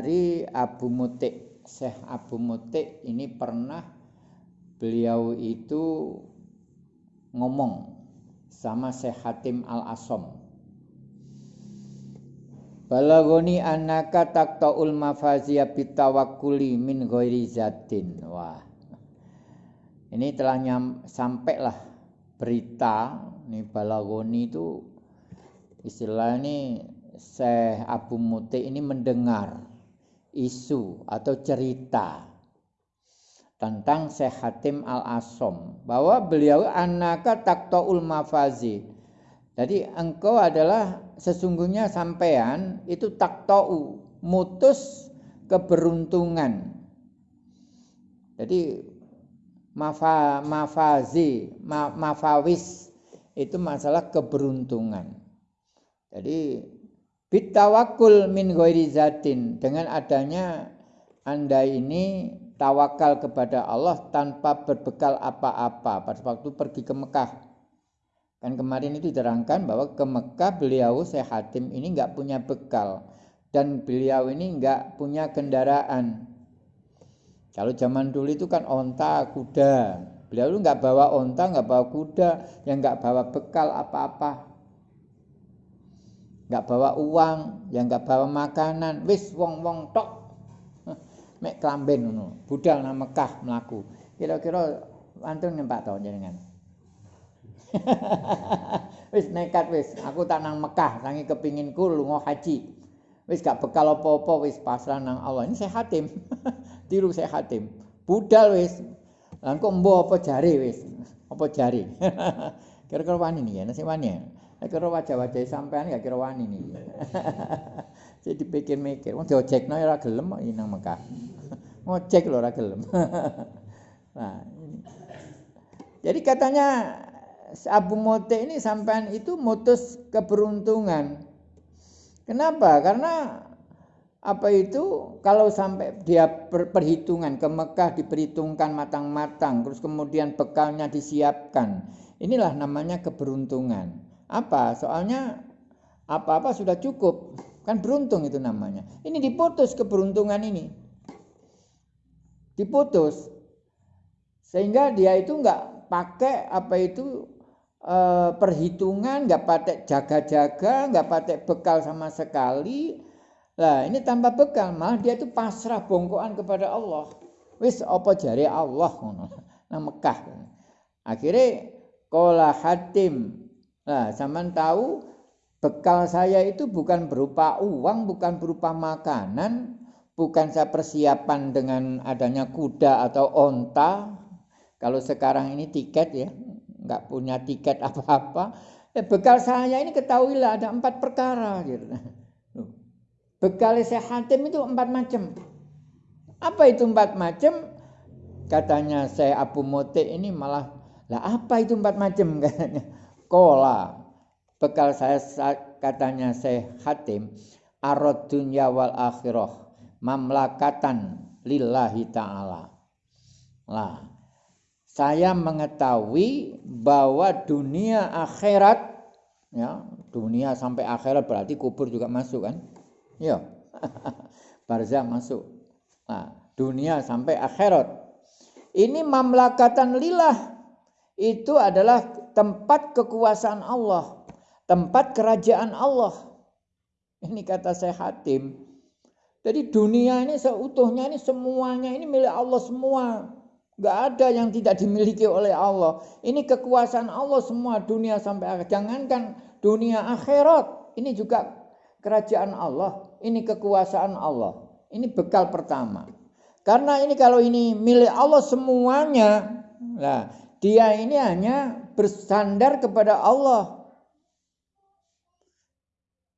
dari Abu Mutik. Syekh Abu Mutik ini pernah beliau itu ngomong sama Syekh Hatim Al-Asom. Balagoni anaka takta'ul mafaziyah bitawakuli min ghairi zatin. Wah. Ini telah nyam, sampailah berita ini balagoni itu istilah ini Syekh Abu Muti ini mendengar isu atau cerita tentang Syekh Hatim Al-Asom bahwa beliau anaka taktoul mafazi. Jadi engkau adalah sesungguhnya sampean itu taktou mutus keberuntungan. Jadi mafa, mafazi, ma, mafawis itu masalah keberuntungan. Jadi Bitawakul min ghairi zatin dengan adanya Anda ini tawakal kepada Allah tanpa berbekal apa-apa pada waktu pergi ke Mekah. Kan kemarin itu diterangkan bahwa ke Mekah beliau saya Hatim ini nggak punya bekal dan beliau ini nggak punya kendaraan. Kalau zaman dulu itu kan onta, kuda. Beliau itu nggak bawa onta, nggak bawa kuda, yang nggak bawa bekal apa-apa nggak bawa uang, yang nggak bawa makanan, wis wong-wong tok mek klamben ngono. Budal nang Mekah mlaku. Kira-kira antun nempak to jenengan. wis nekat wis, aku tak nang Mekah, sangi kepinginku lunga haji. Wis gak bekal apa-apa wis pasrah nang Allah. Ini saya hatim. Tiru saya hatim. Budal wis. Lah kok mbok apa jare wis? Apa jare? Kira-kira wani nih ya, nasi wani ya. Kira wajah-wajah sampean gak kira wani nih. Jadi pikir-mikir, wong diojekno ora gelem kok nang Mekah. Ngojek lho ora gelem. nah, ini. Jadi katanya Abu Mote ini sampean itu mutus keberuntungan. Kenapa? Karena apa itu kalau sampai dia perhitungan ke Mekah diperhitungkan matang-matang terus kemudian bekalnya disiapkan inilah namanya keberuntungan apa? Soalnya apa-apa sudah cukup. Kan beruntung itu namanya. Ini diputus keberuntungan ini. Diputus. Sehingga dia itu nggak pakai apa itu eh, perhitungan, nggak pakai jaga-jaga, nggak pakai bekal sama sekali. Lah ini tanpa bekal, malah dia itu pasrah bongkoan kepada Allah. Wis apa jari Allah Nah Mekah. Akhirnya kola hatim Nah, zaman tahu bekal saya itu bukan berupa uang, bukan berupa makanan, bukan saya persiapan dengan adanya kuda atau onta. Kalau sekarang ini tiket ya, nggak punya tiket apa-apa. Eh, bekal saya ini ketahuilah ada empat perkara. Gitu. Bekal saya hatim itu empat macam. Apa itu empat macam? Katanya saya Abu Mote ini malah, lah apa itu empat macam katanya Kola bekal saya katanya saya Hatim arad dunya wal akhirah mamlakatan lillahi ta'ala. Lah, saya mengetahui bahwa dunia akhirat ya, dunia sampai akhirat berarti kubur juga masuk kan? Ya. Barzah masuk. Nah, dunia sampai akhirat. Ini mamlakatan lillah itu adalah tempat kekuasaan Allah, tempat kerajaan Allah. Ini kata saya Hatim. Jadi dunia ini seutuhnya ini semuanya ini milik Allah semua. Gak ada yang tidak dimiliki oleh Allah. Ini kekuasaan Allah semua dunia sampai akhir. Jangankan dunia akhirat. Ini juga kerajaan Allah. Ini kekuasaan Allah. Ini bekal pertama. Karena ini kalau ini milik Allah semuanya. Nah, dia ini hanya bersandar kepada Allah.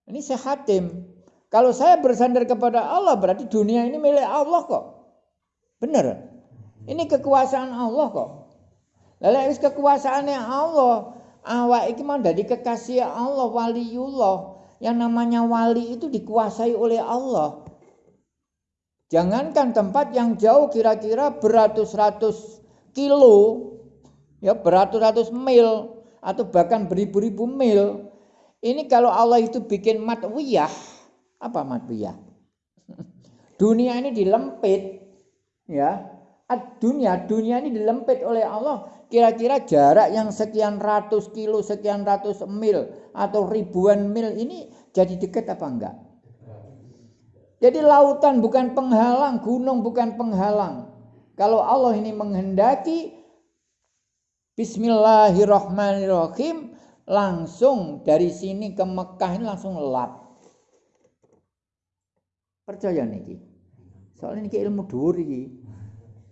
Ini saya hatim. Kalau saya bersandar kepada Allah berarti dunia ini milik Allah kok. Benar. Ini kekuasaan Allah kok. Lalu kekuasaannya Allah. Awak ini mau dari kekasih Allah, waliullah. Yang namanya wali itu dikuasai oleh Allah. Jangankan tempat yang jauh kira-kira beratus-ratus kilo ya beratus-ratus mil atau bahkan beribu-ribu mil. Ini kalau Allah itu bikin matwiyah, apa matwiyah? dunia ini dilempit ya dunia dunia ini dilempit oleh Allah kira-kira jarak yang sekian ratus kilo sekian ratus mil atau ribuan mil ini jadi dekat apa enggak jadi lautan bukan penghalang gunung bukan penghalang kalau Allah ini menghendaki Bismillahirrahmanirrahim langsung dari sini ke Mekah ini langsung lap percaya niki soalnya niki ilmu dhuwur iki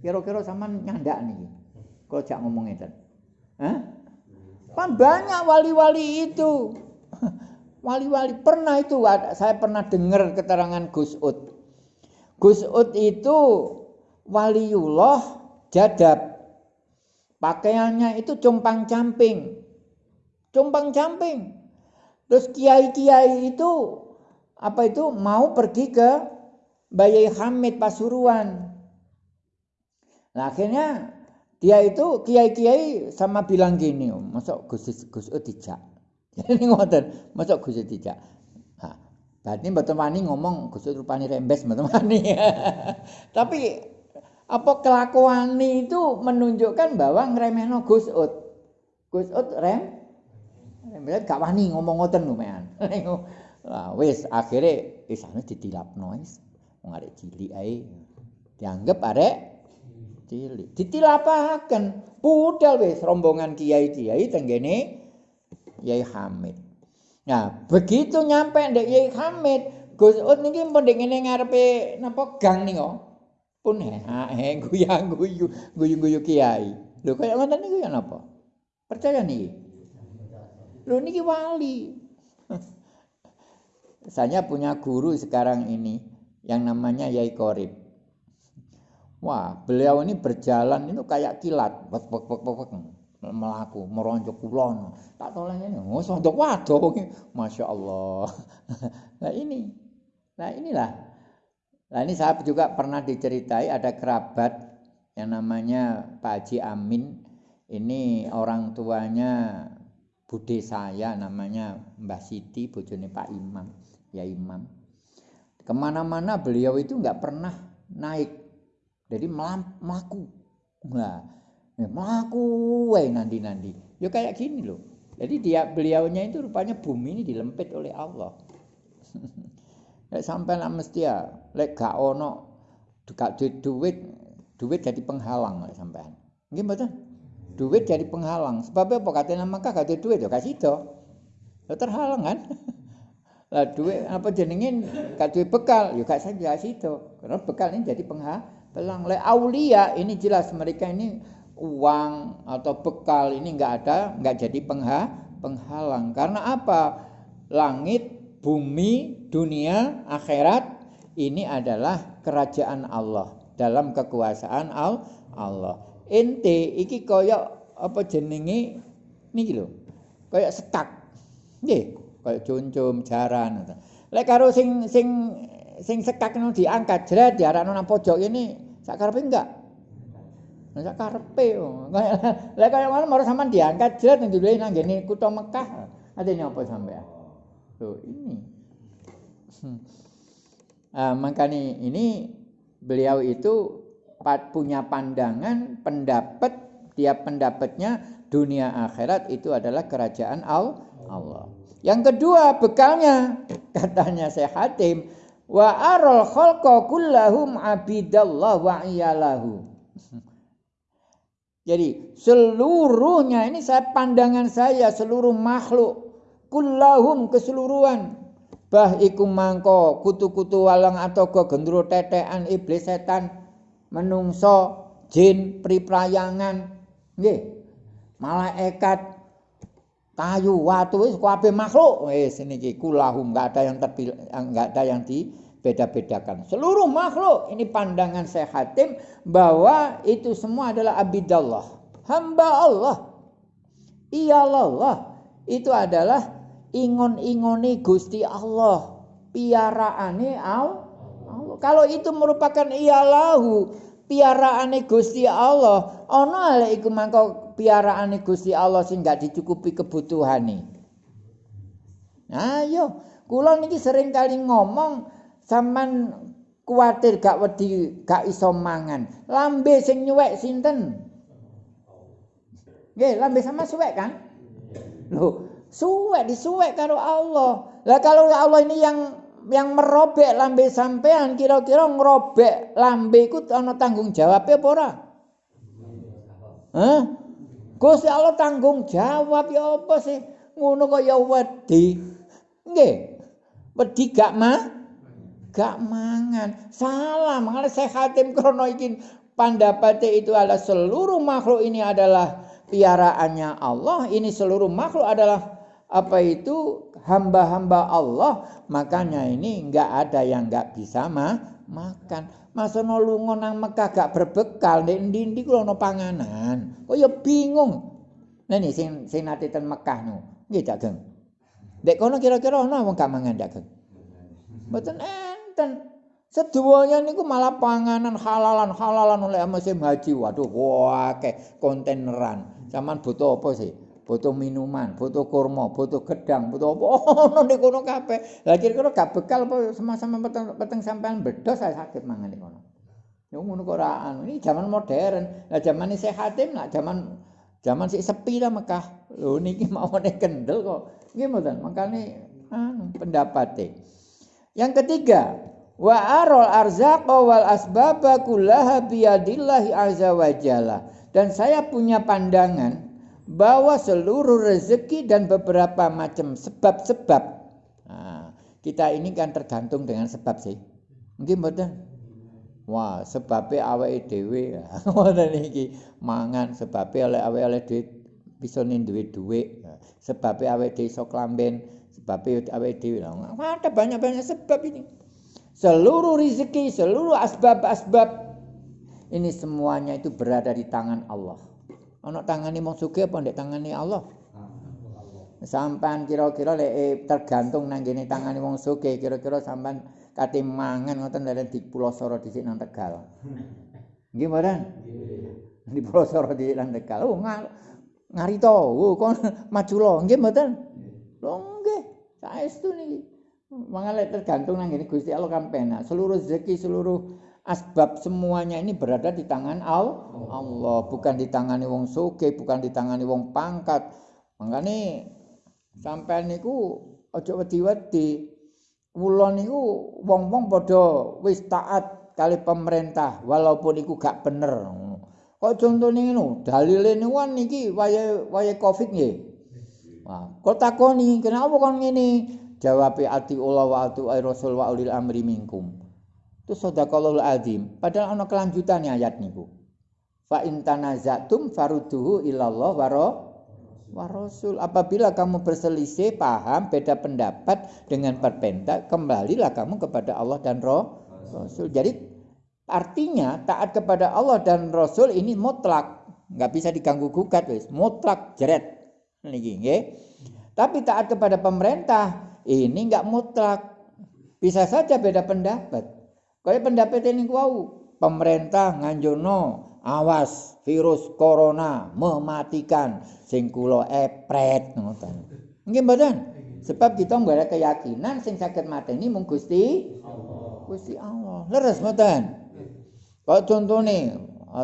Kira-kira sama nyandak nih. Kalau jak ngomong itu. Hah? Kan banyak wali-wali itu. Wali-wali pernah itu saya pernah dengar keterangan Gus Ud. Gus Ud itu waliullah jadab. Pakaiannya itu compang camping. Compang camping. Terus kiai-kiai itu apa itu mau pergi ke Bayai Hamid Pasuruan. Nah akhirnya dia itu kiai-kiai sama bilang gini, masuk Gus Gus dijak. Jadi ngoten, masuk Gus. Nah, berarti mboten wani ngomong Gus rupani rembes mboten wani. Tapi apa kelakuan itu menunjukkan bahwa ngremehno Gus Ud. Gus Ud rem rembes gak wani ngomong ngoten mean. Lah wis akhire isane ditilapno wis. Wong arek cilik ae dianggap arek cilik. Ditilapahaken budal wis rombongan kiai-kiai tenggene Yai Hamid. Nah, begitu nyampe ndek Yai Hamid, Gus Ut niki ndek ngene ngarepe napa gang nika. Pun he guyang-guyu, guyu-guyu kiai. Lho kaya niku ya napa? Percaya nih. Lho niki wali. Saya punya guru sekarang ini yang namanya Yai Korib. Wah, beliau ini berjalan itu kayak kilat, wek wek wek wek melaku, meronjok kulon. Tak tolong ini, oh sondok waduh, masya Allah. nah ini, nah inilah. Nah ini saya juga pernah diceritai ada kerabat yang namanya Pak Haji Amin. Ini orang tuanya bude saya namanya Mbah Siti, bojone Pak Imam, ya Imam. Ke mana-mana beliau itu nggak pernah naik jadi melaku. Nah, melaku wae nanti-nanti. Ya kayak gini loh. Jadi dia beliaunya itu rupanya bumi ini dilempit oleh Allah. Lek sampai lah mesti ya, lek gak ono gak duit duit, duit jadi penghalang lek sampean. Nggih mboten? Duit jadi penghalang. Sebabnya apa katanya maka gak duit ya kasih itu. Ya terhalang kan? Lah duit apa jenengin gak duit bekal ya gak saya itu. Karena bekal ini jadi penghalang Pelang le aulia ini jelas mereka ini uang atau bekal ini nggak ada, nggak jadi pengha, penghalang. Karena apa? Langit, bumi, dunia, akhirat ini adalah kerajaan Allah dalam kekuasaan Allah. Ente iki koyok apa jenenge niki lho. Koyok sekak. Nggih, koyok cuncum jaran. Lek karo sing sing sing sekak nang diangkat jret diarakno nang pojok ini sak karepe enggak Nah, sak karepe. Lah kaya ngono mau sampean diangkat jret dhewe nang ngene kutha Mekah. Adene apa sampean? Tuh ini. Uh, makanya ini beliau itu punya pandangan, pendapat, tiap pendapatnya dunia akhirat itu adalah kerajaan Allah. Yang kedua bekalnya katanya Syekh Hatim wa aral khalqa kullahum abidallah wa iyalahu. Jadi seluruhnya ini saya pandangan saya seluruh makhluk kullahum keseluruhan. Bah iku mangko kutu-kutu walang atau ke gendro tetean iblis setan menungso jin priprayangan. Nggih. Malaikat kayu watu wis kabeh makhluk. Wis niki kulahum enggak ada yang enggak ada yang di beda-bedakan. Seluruh makhluk ini pandangan saya Hatim bahwa itu semua adalah abidallah, hamba Allah. Iyalallah itu adalah ingon-ingoni Gusti Allah, piaraane Allah. Kalau itu merupakan iyalahu, piaraane Gusti Allah, ana lek iku mangko piaraane Gusti Allah sing gak dicukupi kebutuhane. Nah, yo, kula niki sering kali ngomong Saman kuatir gak wedi gak iso mangan. Lambe sing nyuwek sinten? Nggih, lambe sama suwek kan? Loh, suwek disuwek karo Allah. Lah kalau Allah ini yang yang merobek lambe sampean kira-kira ngerobek lambe iku ana tanggung jawab apa ora? Hah? Gusti Allah tanggung jawab ya apa sih? Ngono kok ya wedi. Nggih. Wedi gak mah? gak mangan. Salah, makanya saya khatim krono iki pendapatnya itu adalah seluruh makhluk ini adalah piaraannya Allah. Ini seluruh makhluk adalah apa itu hamba-hamba Allah. Makanya ini nggak ada yang nggak bisa mah makan. Masa no lungo nang Mekah gak berbekal, ndek ndi-ndi kulo no panganan. Kok ya bingung. Nah ini sing sing nate ten Mekah no. Nggih, Dek kono kira-kira ana wong gak mangan, Cak Geng? Mboten eh enten. Seduanya niku malah panganan halalan-halalan oleh musim haji. Waduh, wah kayak konteneran. Zaman butuh apa sih? Butuh minuman, butuh kurma, butuh gedang, butuh apa? Oh, di kono kabeh. Lah kira-kira gak bekal sama-sama peteng, peteng sampean bedos saya sakit mangan di kono. Yo ngono kok anu. Ini zaman modern. Lah zaman ini sehatim lah zaman zaman sik sepi lah Mekah. Lho niki mau nek kendel kok. Nggih mboten. Makane anu Yang ketiga, wa arol arzaqa wal asbaba kullaha biyadillahi azza wa jalla. Dan saya punya pandangan bahwa seluruh rezeki dan beberapa macam sebab-sebab nah, kita ini kan tergantung dengan sebab sih. Mungkin betul. Wah, sebabnya awake dhewe. Ngoten iki mangan sebabnya oleh awake oleh duit bisa duit duit. Sebabnya awake dhewe iso klamben sebab awake dhewe ada banyak-banyak sebab ini seluruh rezeki seluruh asbab-asbab ini semuanya itu berada di tangan Allah ana tangane mau sugih apa ndek tangane Allah? Sampan kira-kira lek eh, tergantung nang ngene tangane wong sugih kira-kira sampan kate mangan ngoten dari di Pulau Soro dhisik nang Tegal. Nggih mboten di Pulau Soro dhisik nang Tegal. Oh ngarito oh kon maju lo. Nggih mboten lho nggih. Saestu niki? Mangale tergantung nang ngene Gusti Allah kan penak. Seluruh rezeki seluruh asbab semuanya ini berada di tangan Allah. Bukan di tangani wong soge bukan di tangani wong pangkat. Makane sampean niku aja wedi-wedi. Kula niku wong-wong padha wis taat kali pemerintah walaupun iku gak bener. Kok contone ngono? Dalile niku niki waya waya covid nggih. Wah, kok takoni, kenapa kon ngene? Jawab ati Allah wa ati Rasul wa ulil amri minkum. Itu sadaqallahul azim. Padahal ana kelanjutannya ayat niku. Fa in tanazatum farudduhu ilallah wa wa rasul. Apabila kamu berselisih, paham, beda pendapat dengan perpenta, kembalilah kamu kepada Allah dan roh Rasul. Jadi artinya taat kepada Allah dan Rasul ini mutlak, nggak bisa diganggu gugat wis, mutlak jeret niki nggih. Tapi taat kepada pemerintah ini enggak mutlak. Bisa saja beda pendapat. Kalau pendapat ini wau, pemerintah nganjono awas virus corona mematikan sing kula epret ngoten. Nggih mboten? Sebab kita nggak ada keyakinan sing sakit mati ini mung Gusti Allah. Gusti Allah. Leres mboten? Kalau contohnya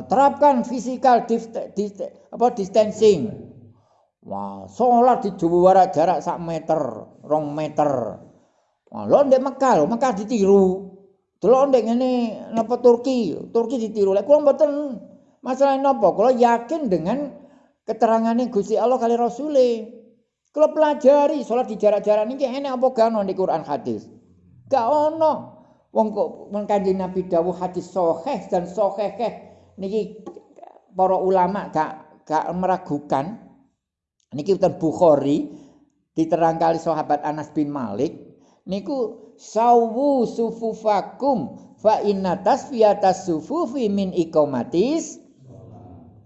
terapkan physical apa distancing Wah, sholat di jarak sak meter, rong meter. Wah, lo ndek Mekah, Mekah ditiru. Delok ndek ngene napa Turki, Turki ditiru. Lek kula mboten masalah napa, kula yakin dengan keterangannya Gusti Allah kali Rasule. Kula pelajari sholat di jarak-jarak niki enak apa gak ono di Quran hadis. Gak ono. Wong kok kanjeng Nabi dawuh hadis sahih dan sahih niki para ulama gak gak meragukan niki utan Bukhari diterangkan sahabat Anas bin Malik niku sawu sufufakum fa inna tasfiyatas sufufi min iqamatis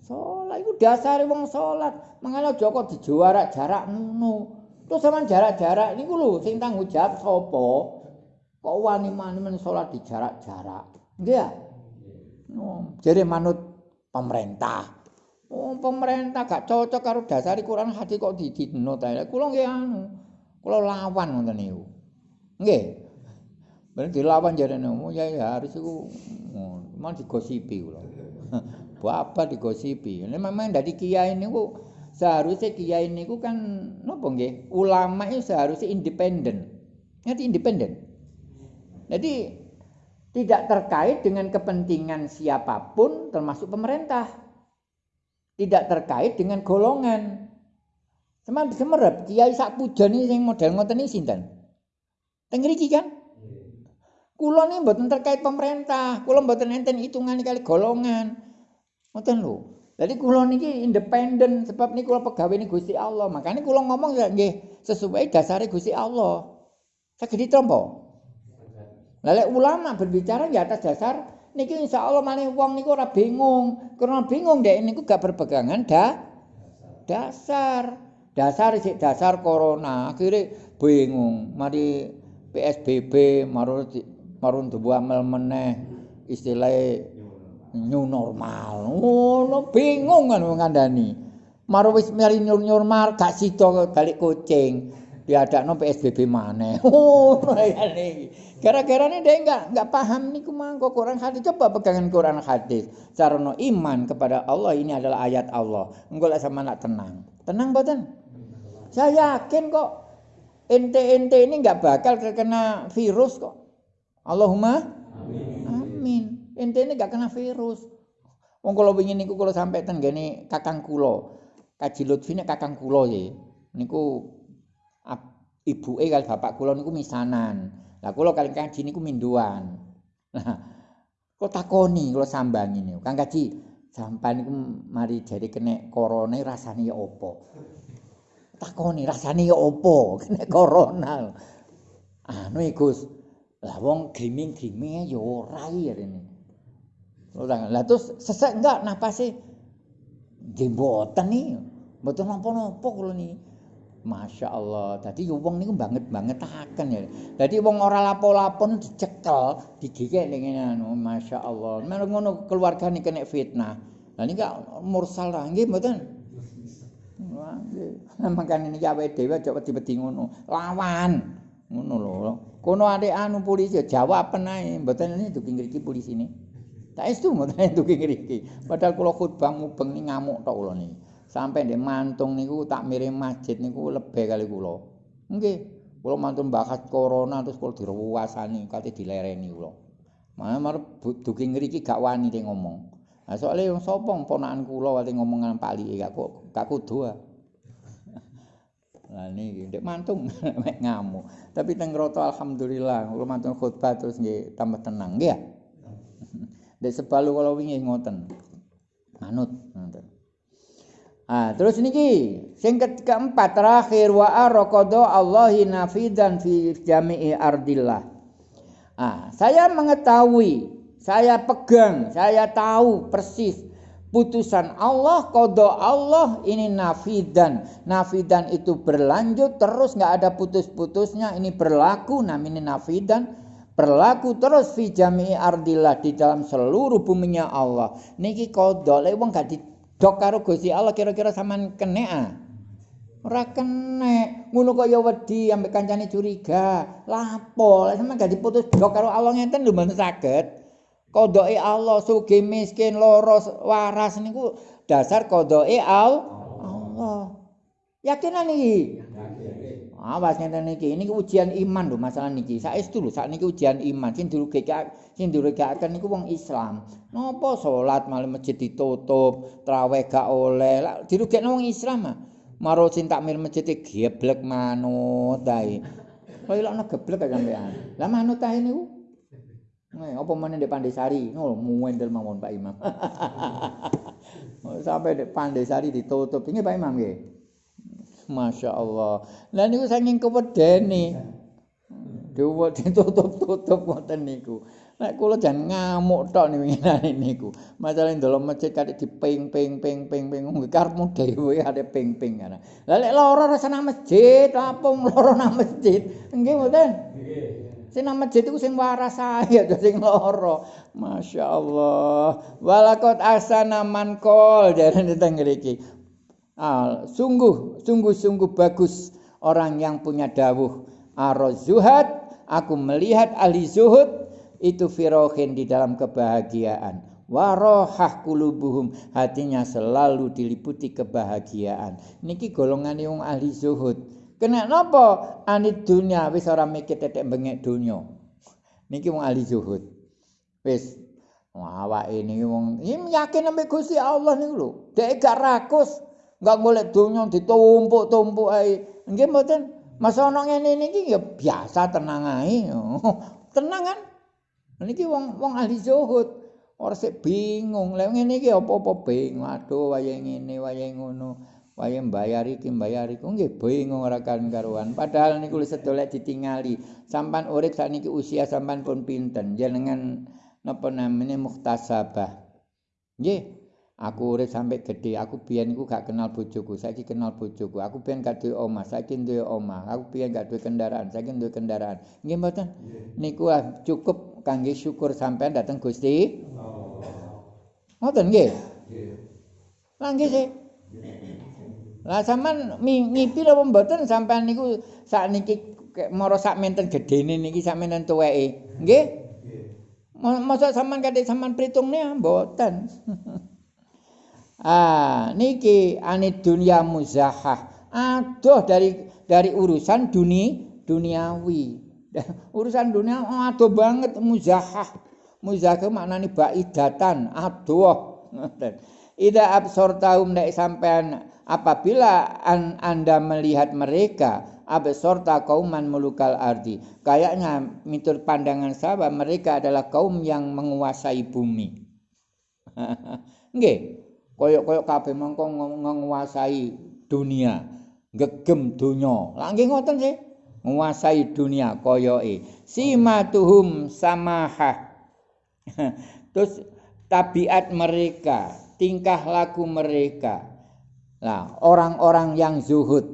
salat iku dasare wong salat mangane Joko dijuara jarak ngono terus sampean jarak-jarak niku lho sing tanggung jawab sapa kok wani men salat di jarak-jarak ya no, jadi manut pemerintah Oh, pemerintah gak cocok karo dasar Quran hati kok didino ta. Kula nggih anu. Kula lawan ngoten niku. Nggih. Bareng dilawan jarene, oh ya harus iku mau digosipi kula. Bapak digosipi. Ini memang dari kiai niku seharusnya kiai niku kan napa nggih? Ulama itu seharusnya independen. Ngerti independen. Jadi tidak terkait dengan kepentingan siapa pun termasuk pemerintah. Tidak terkait dengan golongan. Seman semerep kiai sak pujane sing model ngoten iki sinten? Teng kan? Kula ini mboten terkait pemerintah, kula mboten enten hitungan kali golongan. Ngoten lho. Jadi kula niki independen sebab niki kula pegawai ini Gusti Allah. Makanya kula ngomong ya nggih sesuai dasare Gusti Allah. Saged ditampa. Lalu ulama berbicara di atas dasar niki insya Allah malah wong niku ora bingung. Karena bingung deh niku gak berpegangan dah dasar. Dasar sih dasar corona akhirnya bingung. Mari PSBB marun marun tubuh amal meneh istilahnya new normal. Ngono bingung kan ngandani. Maro wis mari new normal gak sida balik kucing. Diadakno PSBB maneh. Ngono ya niki. Gara-gara ini dia enggak enggak paham niku mangko Quran hadis coba pegangan Quran hadis. Sarana iman kepada Allah ini adalah ayat Allah. Engko lek sama nak tenang. Tenang mboten? Saya yakin kok ente-ente ini enggak bakal terkena virus kok. Allahumma amin. Ente ini gak kena virus. Wong kalau ingin niku kalau sampai ten gini kakang kulo, kaji lutfi kakang kulo ya. Niku ibu eh kali bapak kulo niku misanan. Lah kulo kali kaji niku minduan. Nah, kok takoni kulo sambang ini. Kang kaji sampai niku mari jadi kena corona rasanya ya opo. Takoni rasanya ya opo kena corona. Anu ikus. Lah wong gaming-gaming ya ora ini. Orang. Lah terus sesek enggak napase nggih mboten nih. Mboten napa-napa kula niki. Masya Allah. Tadi wong niku banget banget akan ya. Jadi wong ora lapo-lapo dicekel, digigek dengan anu. Masya Allah. Mana ngono nih kena fitnah. Nah ini gak mursal lah, nggih. Makane niki awake dhewe aja wedi-wedi ngono. Lawan. Ngono lho. Kono adek anu polisi jawab penae. Mboten ini dugi ngriki polisi ini. Tak estu mboten dugi ngriki. Padahal kula khutbah mubeng ni ngamuk tok kula niki. Sampai ndek mantung niku tak miring masjid niku lebih kali kula. Nggih. Kula mantun bakat corona terus kula diruwasani kate dilereni kula. Mana mar dugi ngriki gak wani de ngomong. Nah, soalnya yang sopong ponakan kula wali ngomongan pali gak kok gak kudu ah. Lah niki ndek mantung mek ngamuk. Tapi teng roto alhamdulillah kula mantun khutbah terus nggih tambah tenang nggih ya. Dek sebalu kalau wingi ngoten. Manut ngoten. Ah, terus niki sing keempat terakhir wa arqada Allahi nafidan fi jami'i ardillah. Ah, saya mengetahui, saya pegang, saya tahu persis putusan Allah, kodo Allah ini nafidan. Nafidan itu berlanjut terus nggak ada putus-putusnya. Ini berlaku namanya nafidan berlaku terus fi jami'i ardillah di dalam seluruh buminya Allah. Niki kodok lek wong gak didok karo Gusti Allah kira-kira sampean kene ah. Ora kene. Ngono kok ya wedi ambek kancane curiga. Lapo lek sampean gak diputus dok karo Allah ngenten lho mboten saged. Kodoke Allah sugih miskin loro waras niku dasar kodoke Allah. Yakinan iki? Awas ngene niki, ini ujian iman lho masalah niki. Saestu lho, sak niki ujian iman. Sing dirugekake, sing dirugekake niku wong Islam. Napa salat malah masjid ditutup, traweh gak oleh. Lah dirugekno wong Islam ah. Maro sing takmir masjid e geblek manut ae. Kok ilokno geblek ae sampean. Lah manut ae niku. Nih, apa meneh Ndek Pandesari? Oh, muwendel mawon Pak Imam. Sampai Ndek Pandesari ditutup. Ini Pak Imam nggih. Masya Allah. Lah niku saking kewedene. Dewa ditutup-tutup ngoten niku. Nek kula jan ngamuk tok niku niku. Masalah ndelok masjid kadek diping ping ping ping ping karepmu dhewe ade ping ping ana. Lah lek lara rasa masjid, apa lara nang masjid? Nggih mboten? Nggih. Sing nang masjid iku sing waras ae aja sing lara. Masya Allah. Walakot asana man kol jarene teng mriki. Ah, sungguh, sungguh-sungguh bagus orang yang punya dawuh. Arozuhat aku melihat ahli zuhud itu firohin di dalam kebahagiaan warohah kulubuhum hatinya selalu diliputi kebahagiaan niki golongan yang ahli zuhud kena nopo anit dunia wis ora mikir tetek bengek dunia. Niki wong ahli zuhud. Wis. Awak ini wong yakin sampai Gusti Allah niku lho. Dek gak rakus gak golek dunia ditumpuk-tumpuk ae. Nggih mboten? Masa ana ngene niki ya biasa tenang ae. Tenang kan? Niki wong wong ahli zuhud. Ora sik bingung. Lah ngene iki apa-apa bingung. Aduh waya ngene, waya ngono. Waya mbayar iki, mbayar iku nggih bingung ora kan karuan. Padahal niku wis sedolek ditingali. Sampan urip sakniki usia sampan pun pinten. Jenengan napa namanya muhtasabah. Nggih, Aku urip sampai gede, aku biyen iku gak kenal bojoku, saiki kenal bojoku. Aku biyen gak duwe omah, saiki duwe omah. Aku biyen gak duwe kendaraan, saiki duwe kendaraan. Nggih mboten? Niku ah, cukup kangge syukur sampean dateng Gusti. Ngoten nggih? Nggih. Lah nggih sih. Lah sampean ngipi lho mboten sampean niku sakniki mara sak menten gedene niki sak menten tuweke. Nggih? Nggih. Masa sampean kadek sampean pritungne mboten. Ah, niki anid dunia muzahah. Aduh dari dari urusan dunia duniawi. urusan dunia oh, aduh banget muzahah. Muzahah maknane baidatan, aduh. Ida absortahum nek sampean apabila an, Anda melihat mereka absorta kauman mulukal ardi. Kayaknya mitur pandangan sahabat mereka adalah kaum yang menguasai bumi. Nggih, koyok-koyok kabeh mongko menguasai dunia, gegem dunia. Lagi ngoten sih, menguasai dunia koyoke. Simatuhum samaha. Terus tabiat mereka, tingkah laku mereka. Nah, orang-orang yang zuhud,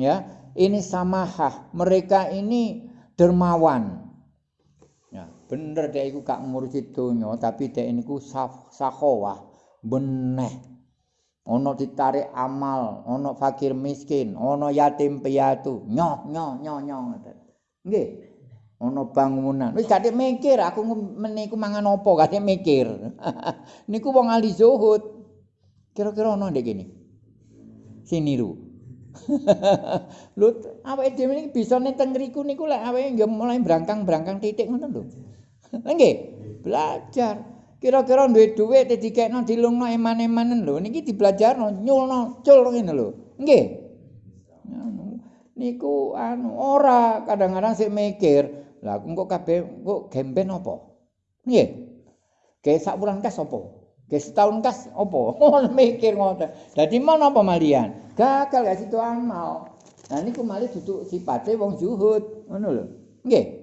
ya, ini samahah. Mereka ini dermawan. Ya, bener deh iku gak ngurusi dunia, tapi deh ini ku sahowah, beneh. ana ditarik amal, ana fakir miskin, ana yatim piatu, nyoh nyoh nyoh nyoh ngoten. Nggih. Ana bangunan. Wis gak mikir aku meniku mangan apa, gak mikir. Niku wong ahli zuhud. Kira-kira ana ndek kene. Siniru. Lho, awake dhewe iki bisa ning teng ngriku niku lek awake nggih mulai brangkang-brangkang titik ngoten lho. Nggih, belajar. kira-kira duwe dhuwit dikekno dilungno eman-emanen lho niki dibelajarno nyulno cul ngene lho nggih niku anu ora kadang-kadang sik mikir lah kok kabeh kok gemben apa nggih ge sak wulan kas apa ge setahun kas apa? Mikir ngoten dadi mana apa malian? Gagal gak situ amal nah niku malih duduk sipate wong zuhud. Ngono lho. Nggih